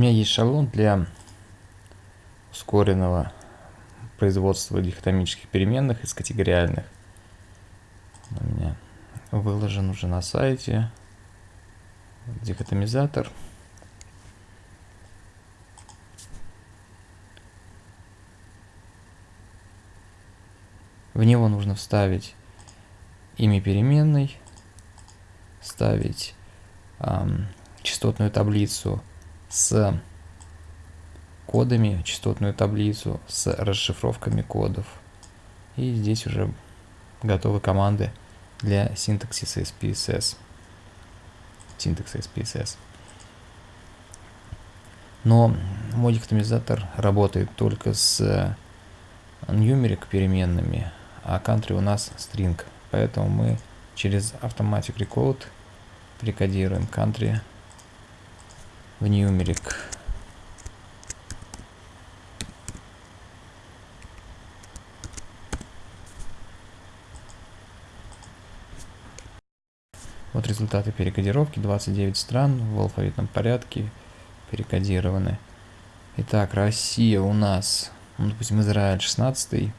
меня есть шаблон для ускоренного производства дихотомических переменных из категориальных. У меня выложен уже на сайте дихотомизатор. В него нужно вставить имя переменной, ставить эм, частотную таблицу с кодами, частотную таблицу с расшифровками кодов. И здесь уже готовы команды для синтаксиса SPSS. Синтакса SPSS. Но мой диктомизатор работает только с numeric переменными, а country у нас string. Поэтому мы через Automatic Recode прикодируем country в numeric. Вот результаты перекодировки. 29 стран в алфавитном порядке перекодированы. Итак, Россия у нас, ну, допустим, Израиль 16,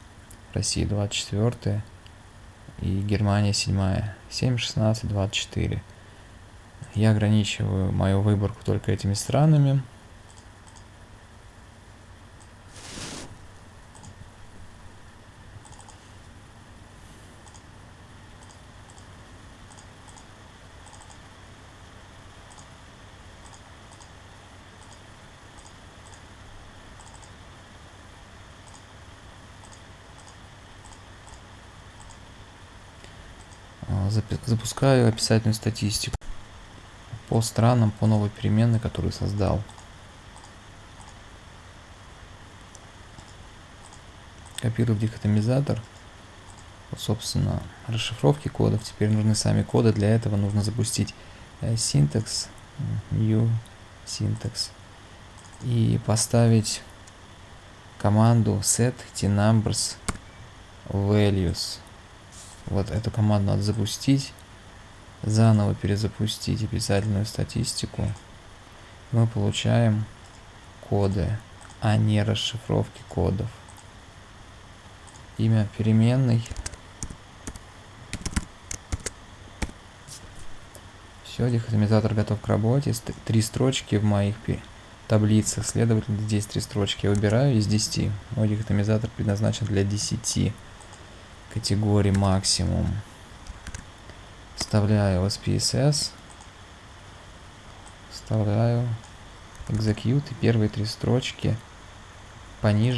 Россия 24 и Германия 7. 7, 16, 24. Я ограничиваю мою выборку только этими странами. запускаю описательную статистику по странам, по новой переменной, которую создал. Копирую в дихотомизатор. Вот, собственно, расшифровки кодов. Теперь нужны сами коды. Для этого нужно запустить syntax, new syntax и поставить команду set tnumbers values вот эту команду надо запустить, заново перезапустить описательную статистику. Мы получаем коды, а не расшифровки кодов. Имя переменной. Все, дихотомизатор готов к работе. Три строчки в моих таблицах, следовательно, здесь три строчки я выбираю из 10. Мой дихотомизатор предназначен для 10 категории максимум. Вставляю SPSS. Вставляю. Execute. И первые три строчки пониже